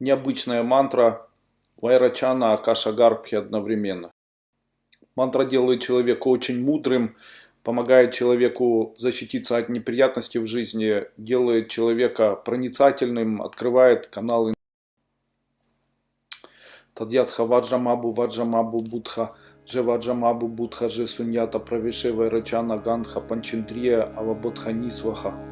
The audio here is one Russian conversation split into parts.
необычная мантра Вайрачана Акаша Гарбхи одновременно. Мантра делает человека очень мудрым, помогает человеку защититься от неприятностей в жизни, делает человека проницательным, открывает каналы. Тадьятха Ваджамабу Ваджамабу Будха Джеваджамабу Будха Же Суньята Правиши Вайрачана Гандха Панчиндрия Авабодха Нисваха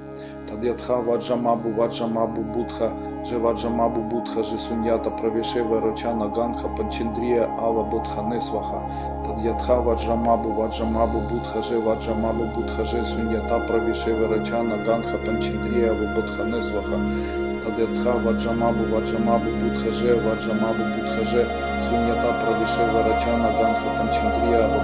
Тадьятха Ваджамабу Ваджамабу Будха Джеваджамабу Будха Же Суньята Правиши Вайрачана Гандха Панчиндрия Авабодха Нисваха Тадьятха Ваджамабу Ваджамабу Будха Же Ваджамабу Будха Же Суньята Правиши Вайрачана Гандха Панчиндрия Авабодха Нисваха Тадьятха Ваджамабу Ваджамабу Будхаже Ваджамабу Будхаже Суньята Правише Варачана Гандха Панчиндрия Вабудхане